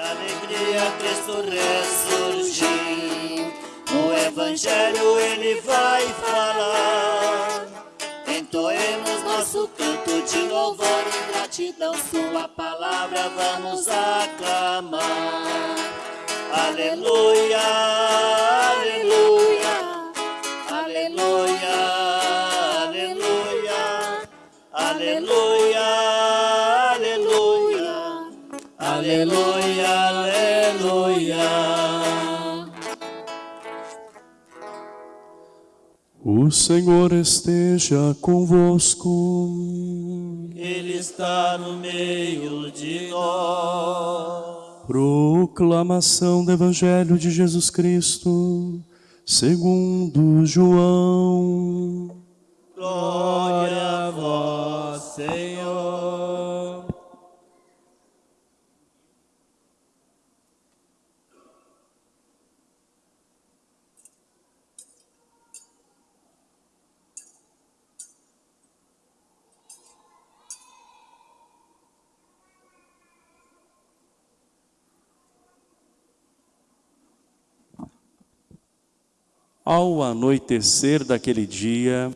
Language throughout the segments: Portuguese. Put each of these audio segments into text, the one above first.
alegria Cristo ressurgiu. No Evangelho ele vai falar. Entoemos nosso canto de louvor e gratidão. Sua palavra vamos aclamar. Aleluia, aleluia, aleluia, aleluia, aleluia, aleluia, aleluia, aleluia. O Senhor esteja convosco. Ele está no meio de nós. Proclamação do Evangelho de Jesus Cristo, segundo João. Glória a vós, Senhor. Ao anoitecer daquele dia,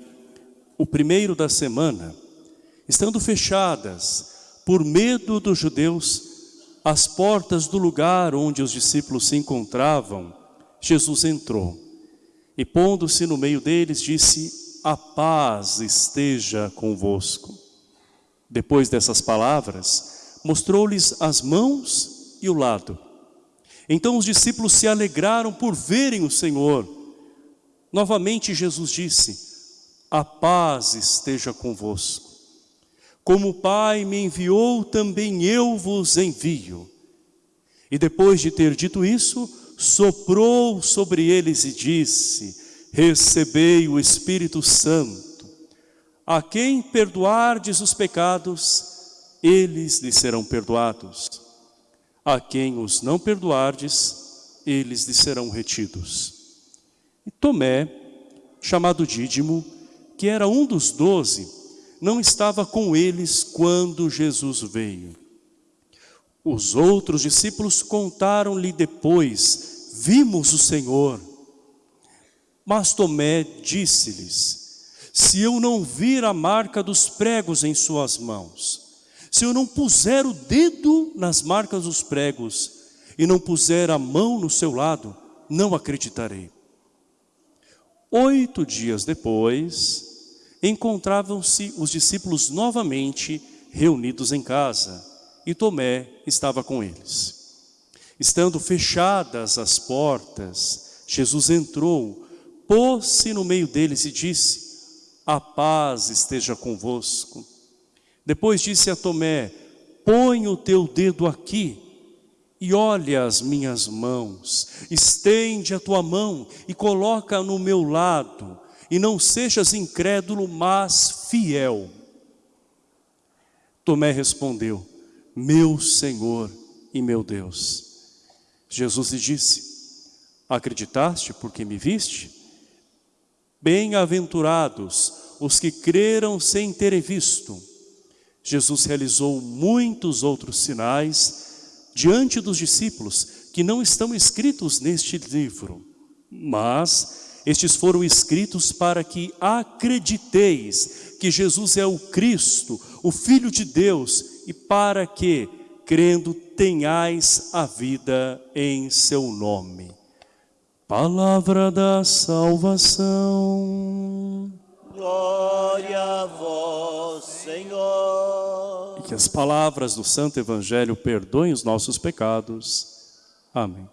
o primeiro da semana, estando fechadas, por medo dos judeus, as portas do lugar onde os discípulos se encontravam, Jesus entrou e, pondo-se no meio deles, disse: A paz esteja convosco. Depois dessas palavras, mostrou-lhes as mãos e o lado. Então os discípulos se alegraram por verem o Senhor. Novamente Jesus disse: A paz esteja convosco. Como o Pai me enviou, também eu vos envio. E depois de ter dito isso, soprou sobre eles e disse: Recebei o Espírito Santo. A quem perdoardes os pecados, eles lhes serão perdoados. A quem os não perdoardes, eles lhes serão retidos. E Tomé, chamado Dídimo, que era um dos doze, não estava com eles quando Jesus veio. Os outros discípulos contaram-lhe depois, vimos o Senhor. Mas Tomé disse-lhes, se eu não vir a marca dos pregos em suas mãos, se eu não puser o dedo nas marcas dos pregos e não puser a mão no seu lado, não acreditarei. Oito dias depois, encontravam-se os discípulos novamente reunidos em casa e Tomé estava com eles. Estando fechadas as portas, Jesus entrou, pôs-se no meio deles e disse, a paz esteja convosco. Depois disse a Tomé, põe o teu dedo aqui e olha as minhas mãos, estende a tua mão e coloca no meu lado, e não sejas incrédulo, mas fiel. Tomé respondeu, meu Senhor e meu Deus. Jesus lhe disse, acreditaste porque me viste? Bem-aventurados os que creram sem terem visto. Jesus realizou muitos outros sinais diante dos discípulos que não estão escritos neste livro, mas estes foram escritos para que acrediteis que Jesus é o Cristo, o Filho de Deus, e para que, crendo, tenhais a vida em seu nome. Palavra da salvação. Glória a vós, Senhor. Que as palavras do Santo Evangelho perdoem os nossos pecados. Amém.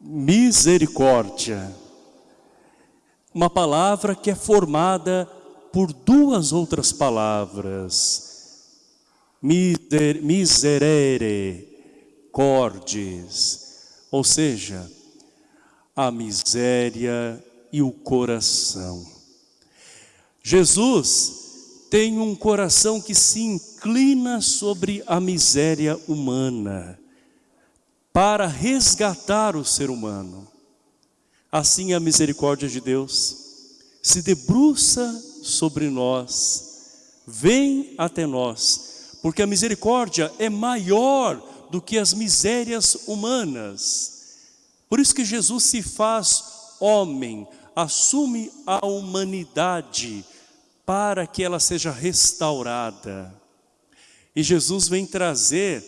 Misericórdia. Uma palavra que é formada por duas outras palavras. Miser, miserere, cordes. Ou seja, a miséria e o coração. Jesus tem um coração que se inclina sobre a miséria humana para resgatar o ser humano. Assim a misericórdia de Deus se debruça sobre nós, vem até nós, porque a misericórdia é maior do que as misérias humanas. Por isso que Jesus se faz homem, assume a humanidade para que ela seja restaurada. E Jesus vem trazer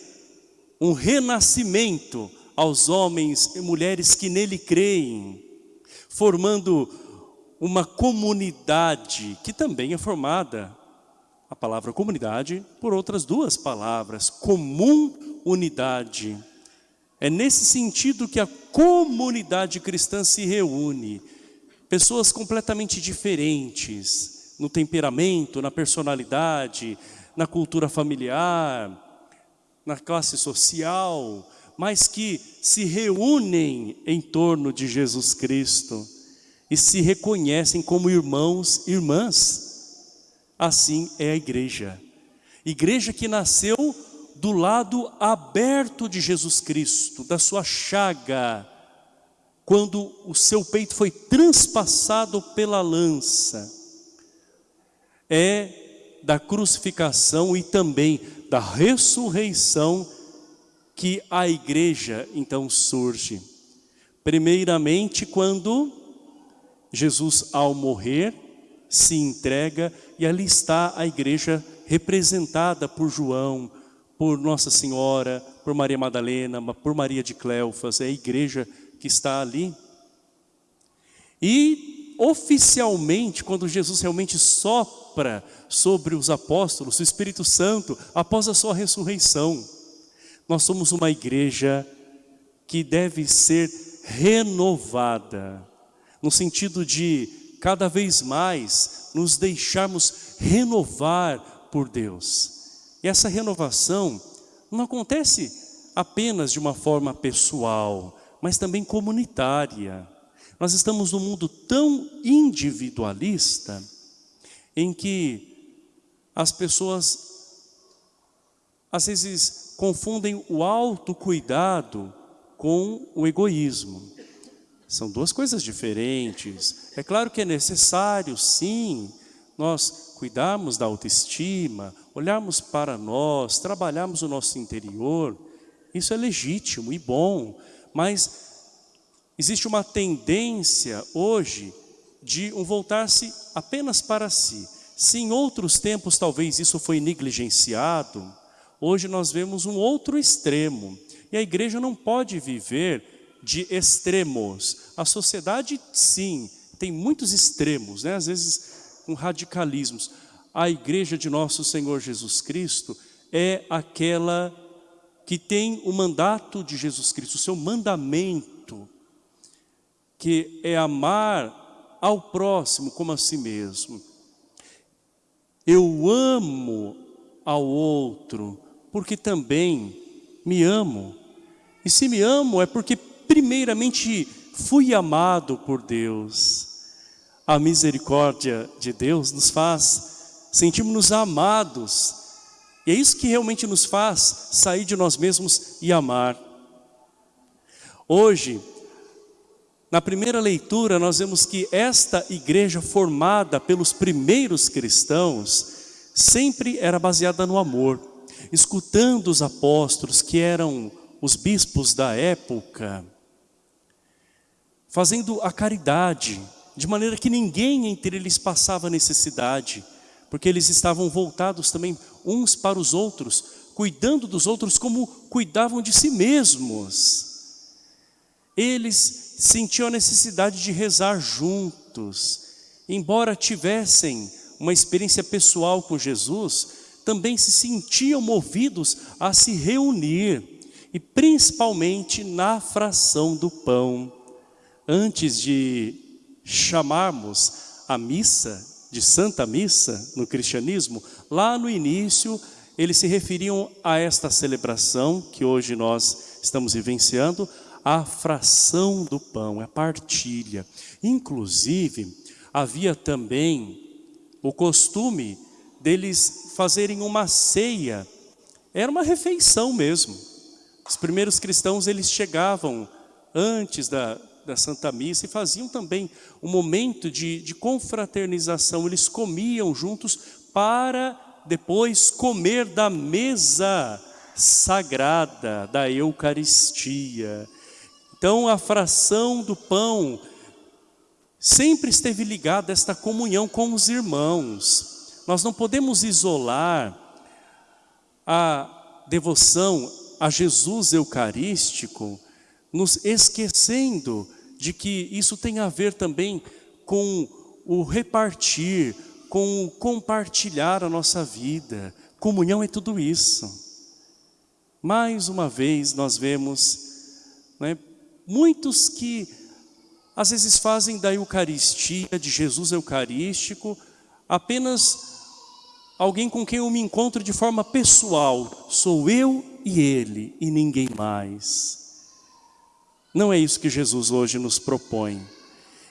um renascimento aos homens e mulheres que nele creem, formando uma comunidade que também é formada, a palavra comunidade, por outras duas palavras, comum unidade. É nesse sentido que a comunidade cristã se reúne. Pessoas completamente diferentes, no temperamento, na personalidade, na cultura familiar, na classe social, mas que se reúnem em torno de Jesus Cristo e se reconhecem como irmãos e irmãs. Assim é a igreja. Igreja que nasceu do lado aberto de Jesus Cristo, da sua chaga, quando o seu peito foi transpassado pela lança. É da crucificação e também da ressurreição que a igreja então surge. Primeiramente quando Jesus ao morrer se entrega e ali está a igreja representada por João, por Nossa Senhora, por Maria Madalena, por Maria de Cleofas, é a igreja que está ali. E oficialmente, quando Jesus realmente sopra sobre os apóstolos, o Espírito Santo, após a sua ressurreição, nós somos uma igreja que deve ser renovada, no sentido de cada vez mais nos deixarmos renovar por Deus. E essa renovação não acontece apenas de uma forma pessoal, mas também comunitária. Nós estamos num mundo tão individualista em que as pessoas às vezes confundem o autocuidado com o egoísmo. São duas coisas diferentes. É claro que é necessário, sim, nós cuidarmos da autoestima, olharmos para nós, trabalharmos o nosso interior, isso é legítimo e bom, mas existe uma tendência hoje de um voltar-se apenas para si. Se em outros tempos talvez isso foi negligenciado, hoje nós vemos um outro extremo. E a igreja não pode viver de extremos. A sociedade, sim, tem muitos extremos, né? às vezes com radicalismos. A igreja de nosso Senhor Jesus Cristo é aquela que tem o mandato de Jesus Cristo, o seu mandamento, que é amar ao próximo como a si mesmo. Eu amo ao outro, porque também me amo. E se me amo é porque primeiramente fui amado por Deus a misericórdia de Deus nos faz sentirmos-nos amados. E é isso que realmente nos faz sair de nós mesmos e amar. Hoje, na primeira leitura, nós vemos que esta igreja formada pelos primeiros cristãos sempre era baseada no amor. Escutando os apóstolos, que eram os bispos da época, fazendo a caridade, de maneira que ninguém entre eles passava necessidade, porque eles estavam voltados também uns para os outros, cuidando dos outros como cuidavam de si mesmos. Eles sentiam a necessidade de rezar juntos, embora tivessem uma experiência pessoal com Jesus, também se sentiam movidos a se reunir, e principalmente na fração do pão. Antes de chamarmos a missa de Santa Missa no cristianismo, lá no início eles se referiam a esta celebração que hoje nós estamos vivenciando, a fração do pão, a partilha. Inclusive, havia também o costume deles fazerem uma ceia, era uma refeição mesmo. Os primeiros cristãos, eles chegavam antes da, da Santa Missa e faziam também um momento de, de confraternização. Eles comiam juntos para depois comer da mesa sagrada da Eucaristia. Então a fração do pão sempre esteve ligada a esta comunhão com os irmãos. Nós não podemos isolar a devoção a Jesus Eucarístico, nos esquecendo de que isso tem a ver também com o repartir, com o compartilhar a nossa vida. Comunhão é tudo isso. Mais uma vez nós vemos né, muitos que às vezes fazem da Eucaristia, de Jesus Eucarístico, apenas alguém com quem eu me encontro de forma pessoal. Sou eu e ele e ninguém mais. Não é isso que Jesus hoje nos propõe.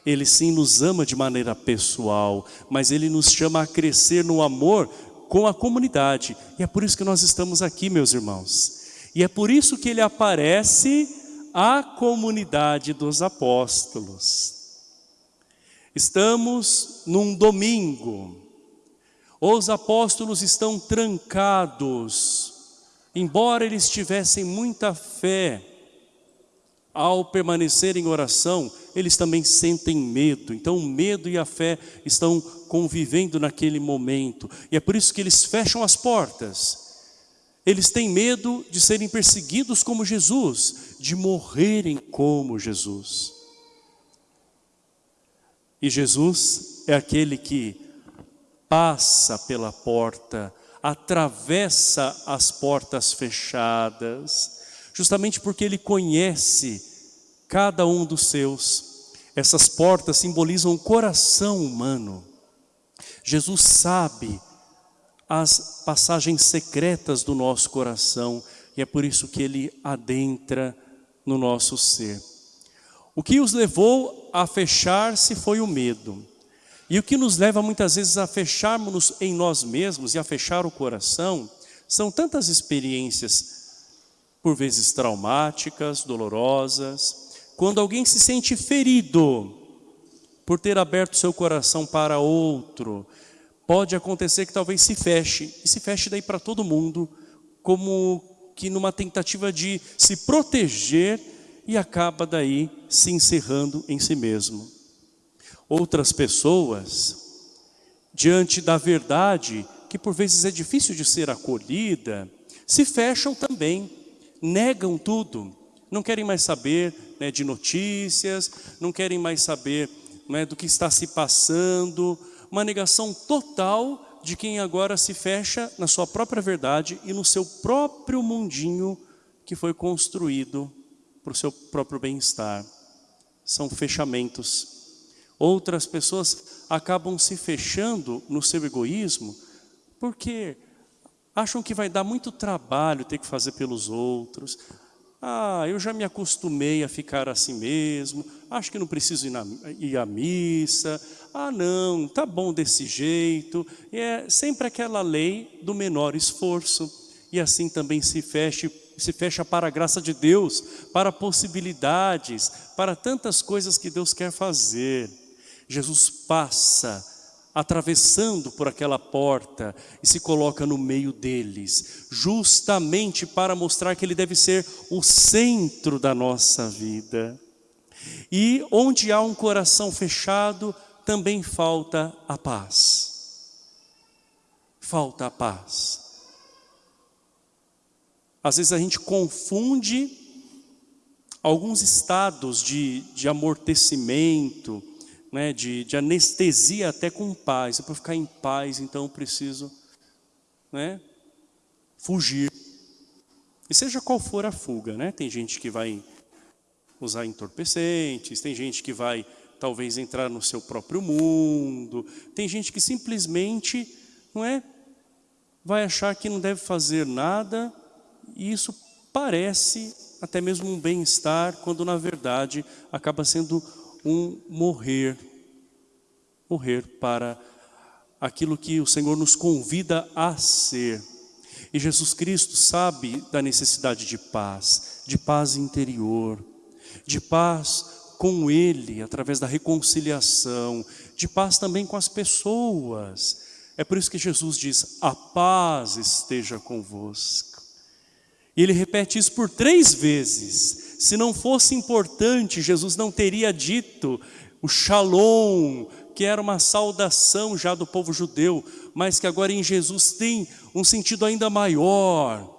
Ele sim nos ama de maneira pessoal, mas Ele nos chama a crescer no amor com a comunidade. E é por isso que nós estamos aqui, meus irmãos. E é por isso que Ele aparece à comunidade dos apóstolos. Estamos num domingo. Os apóstolos estão trancados. Embora eles tivessem muita fé, ao permanecer em oração, eles também sentem medo. Então o medo e a fé estão convivendo naquele momento. E é por isso que eles fecham as portas. Eles têm medo de serem perseguidos como Jesus, de morrerem como Jesus. E Jesus é aquele que passa pela porta, atravessa as portas fechadas, justamente porque ele conhece cada um dos seus. Essas portas simbolizam o coração humano. Jesus sabe as passagens secretas do nosso coração e é por isso que ele adentra no nosso ser. O que os levou a fechar-se foi o medo. E o que nos leva muitas vezes a fecharmos em nós mesmos e a fechar o coração são tantas experiências por vezes traumáticas, dolorosas. Quando alguém se sente ferido por ter aberto seu coração para outro, pode acontecer que talvez se feche, e se feche daí para todo mundo, como que numa tentativa de se proteger e acaba daí se encerrando em si mesmo. Outras pessoas, diante da verdade, que por vezes é difícil de ser acolhida, se fecham também negam tudo, não querem mais saber né, de notícias, não querem mais saber né, do que está se passando, uma negação total de quem agora se fecha na sua própria verdade e no seu próprio mundinho que foi construído para o seu próprio bem-estar. São fechamentos. Outras pessoas acabam se fechando no seu egoísmo porque acham que vai dar muito trabalho ter que fazer pelos outros. Ah, eu já me acostumei a ficar assim mesmo, acho que não preciso ir, na, ir à missa. Ah, não, tá bom desse jeito. E é sempre aquela lei do menor esforço. E assim também se fecha, se fecha para a graça de Deus, para possibilidades, para tantas coisas que Deus quer fazer. Jesus passa atravessando por aquela porta e se coloca no meio deles, justamente para mostrar que ele deve ser o centro da nossa vida. E onde há um coração fechado, também falta a paz. Falta a paz. Às vezes a gente confunde alguns estados de, de amortecimento, né, de, de anestesia até com paz. Para ficar em paz, então eu preciso né, fugir. E seja qual for a fuga, né? Tem gente que vai usar entorpecentes, tem gente que vai talvez entrar no seu próprio mundo, tem gente que simplesmente, não é, vai achar que não deve fazer nada, e isso parece até mesmo um bem-estar, quando na verdade acaba sendo um morrer, morrer para aquilo que o Senhor nos convida a ser. E Jesus Cristo sabe da necessidade de paz, de paz interior, de paz com Ele, através da reconciliação, de paz também com as pessoas, É por isso que Jesus diz, a paz esteja convosco. E ele repete isso por três vezes. Se não fosse importante, Jesus não teria dito o shalom, que era uma saudação já do povo judeu, mas que agora em Jesus tem um sentido ainda maior,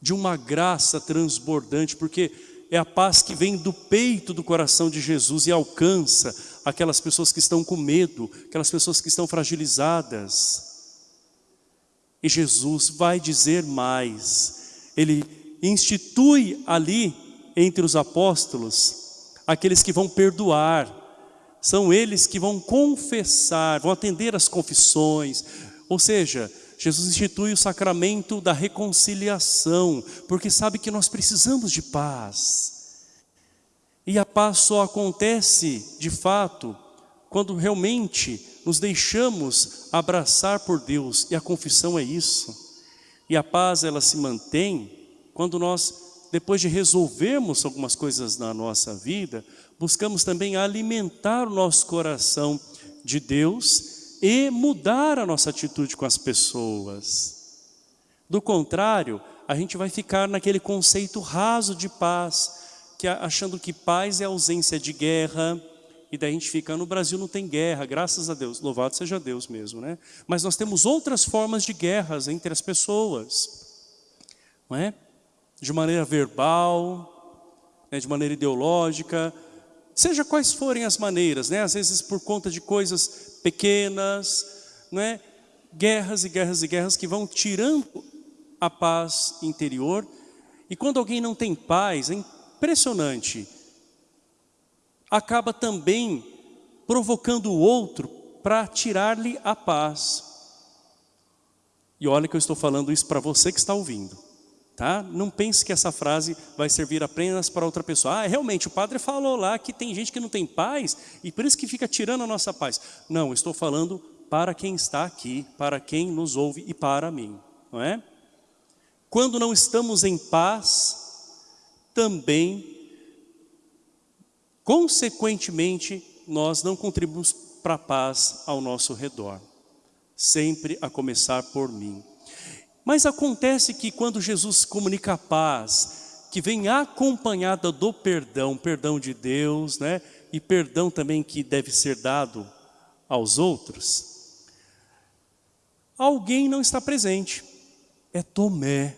de uma graça transbordante, porque é a paz que vem do peito do coração de Jesus e alcança aquelas pessoas que estão com medo, aquelas pessoas que estão fragilizadas. E Jesus vai dizer mais, ele institui ali entre os apóstolos aqueles que vão perdoar, são eles que vão confessar, vão atender as confissões, ou seja, Jesus institui o sacramento da reconciliação, porque sabe que nós precisamos de paz. E a paz só acontece, de fato, quando realmente nos deixamos abraçar por Deus, e a confissão é isso. E a paz, ela se mantém quando nós, depois de resolvermos algumas coisas na nossa vida, buscamos também alimentar o nosso coração de Deus e mudar a nossa atitude com as pessoas. Do contrário, a gente vai ficar naquele conceito raso de paz, que achando que paz é ausência de guerra, e daí a gente fica, no Brasil não tem guerra, graças a Deus, louvado seja Deus mesmo, né? Mas nós temos outras formas de guerras entre as pessoas, não é? De maneira verbal, né? de maneira ideológica, seja quais forem as maneiras, né? Às vezes por conta de coisas pequenas, não é? guerras e guerras e guerras que vão tirando a paz interior. E quando alguém não tem paz, é impressionante, acaba também provocando o outro para tirar-lhe a paz. E olha que eu estou falando isso para você que está ouvindo. Tá? Não pense que essa frase vai servir apenas para outra pessoa. Ah, realmente, o padre falou lá que tem gente que não tem paz e por isso que fica tirando a nossa paz. Não, estou falando para quem está aqui, para quem nos ouve e para mim, não é? Quando não estamos em paz, também, consequentemente, nós não contribuímos para a paz ao nosso redor. Sempre a começar por mim. Mas acontece que quando Jesus comunica a paz, que vem acompanhada do perdão, perdão de Deus, né? E perdão também que deve ser dado aos outros. Alguém não está presente, é Tomé.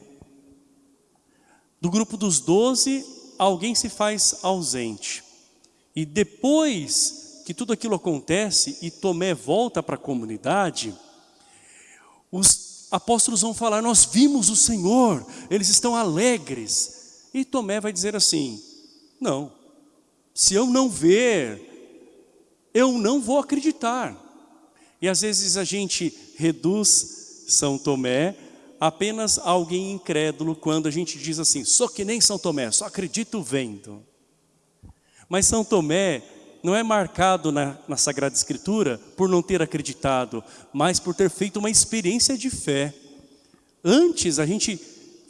Do grupo dos doze, alguém se faz ausente. E depois que tudo aquilo acontece e Tomé volta para a comunidade, os apóstolos vão falar, nós vimos o Senhor, eles estão alegres. E Tomé vai dizer assim, não, se eu não ver, eu não vou acreditar. E às vezes a gente reduz São Tomé apenas a alguém incrédulo quando a gente diz assim, sou que nem São Tomé, só acredito vendo. Mas São Tomé não é marcado na, na Sagrada Escritura por não ter acreditado, mas por ter feito uma experiência de fé. Antes a gente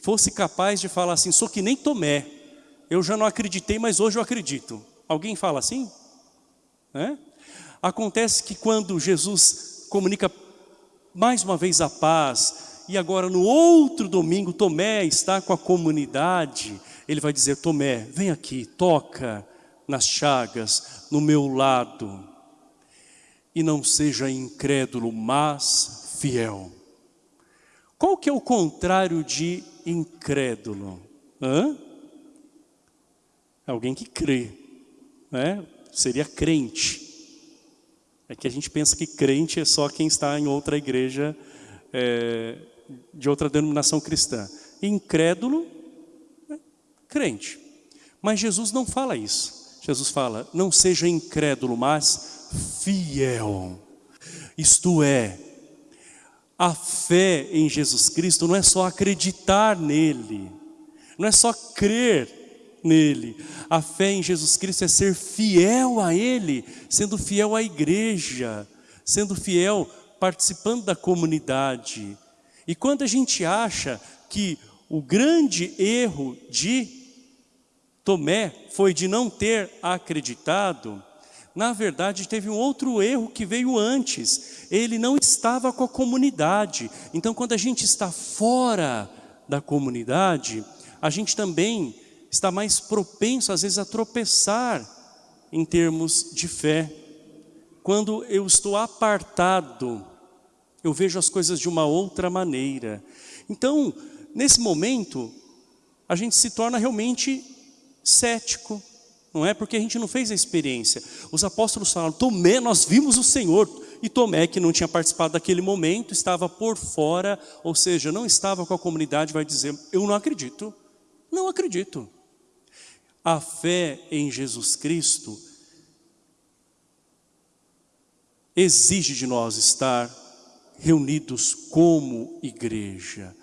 fosse capaz de falar assim, sou que nem Tomé, eu já não acreditei, mas hoje eu acredito. Alguém fala assim? É? Acontece que quando Jesus comunica mais uma vez a paz, e agora no outro domingo Tomé está com a comunidade, ele vai dizer, Tomé, vem aqui, toca, nas chagas, no meu lado. E não seja incrédulo, mas fiel. Qual que é o contrário de incrédulo? Hã? Alguém que crê, né? Seria crente. É que a gente pensa que crente é só quem está em outra igreja é, de outra denominação cristã. Incrédulo, é crente. Mas Jesus não fala isso. Jesus fala, não seja incrédulo, mas fiel. Isto é, a fé em Jesus Cristo não é só acreditar nele, não é só crer nele. A fé em Jesus Cristo é ser fiel a Ele, sendo fiel à igreja, sendo fiel, participando da comunidade. E quando a gente acha que o grande erro de Tomé foi de não ter acreditado, Na verdade, teve um outro erro que veio antes. Ele não estava com a comunidade. Então, quando a gente está fora da comunidade, a gente também está mais propenso, às vezes, a tropeçar em termos de fé. Quando eu estou apartado, eu vejo as coisas de uma outra maneira. Então, nesse momento, a gente se torna realmente cético, não é? Porque a gente não fez a experiência. Os apóstolos falaram, Tomé, nós vimos o Senhor. E Tomé, que não tinha participado daquele momento, estava por fora, ou seja, não estava com a comunidade, vai dizer, eu não acredito, não acredito. A fé em Jesus Cristo exige de nós estar reunidos como igreja.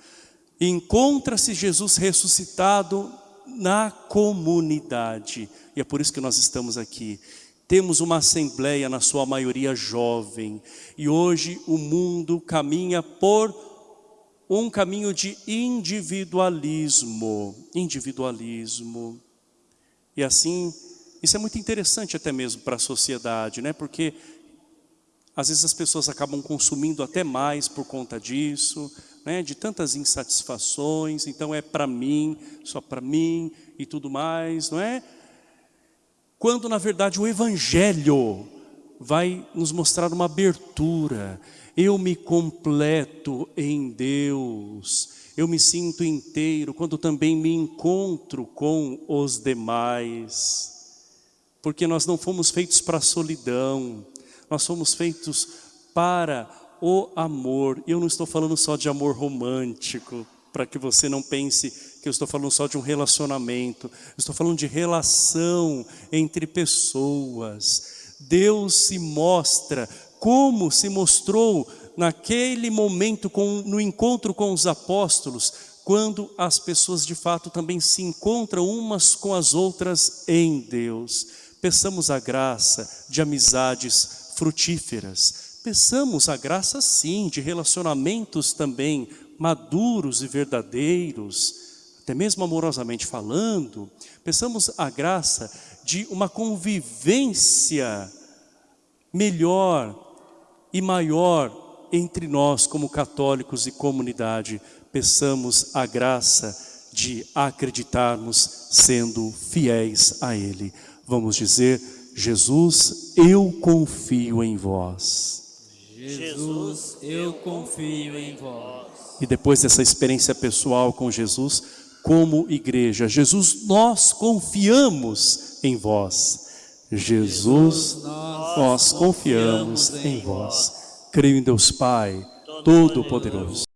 Encontra-se Jesus ressuscitado na comunidade. E é por isso que nós estamos aqui. Temos uma assembleia, na sua maioria jovem. E hoje o mundo caminha por um caminho de individualismo. Individualismo. E assim, isso é muito interessante até mesmo para a sociedade, né? Porque às vezes as pessoas acabam consumindo até mais por conta disso, né? de tantas insatisfações, então é para mim, só para mim e tudo mais, não é? Quando na verdade o Evangelho vai nos mostrar uma abertura, eu me completo em Deus, eu me sinto inteiro quando também me encontro com os demais, porque nós não fomos feitos para a solidão, nós fomos feitos para o amor. E eu não estou falando só de amor romântico, para que você não pense que eu estou falando só de um relacionamento. Eu estou falando de relação entre pessoas. Deus se mostra como se mostrou naquele momento com, no encontro com os apóstolos, quando as pessoas de fato também se encontram umas com as outras em Deus. Peçamos a graça de amizades frutíferas. Peçamos a graça sim de relacionamentos também maduros e verdadeiros, até mesmo amorosamente falando. Peçamos a graça de uma convivência melhor e maior entre nós como católicos e comunidade. Peçamos a graça de acreditarmos sendo fiéis a Ele. Vamos dizer Jesus, eu confio em vós. Jesus, eu confio em vós. E depois dessa experiência pessoal com Jesus, como igreja, Jesus, nós confiamos em vós. Jesus, nós confiamos em vós. Creio em Deus Pai, Todo-Poderoso.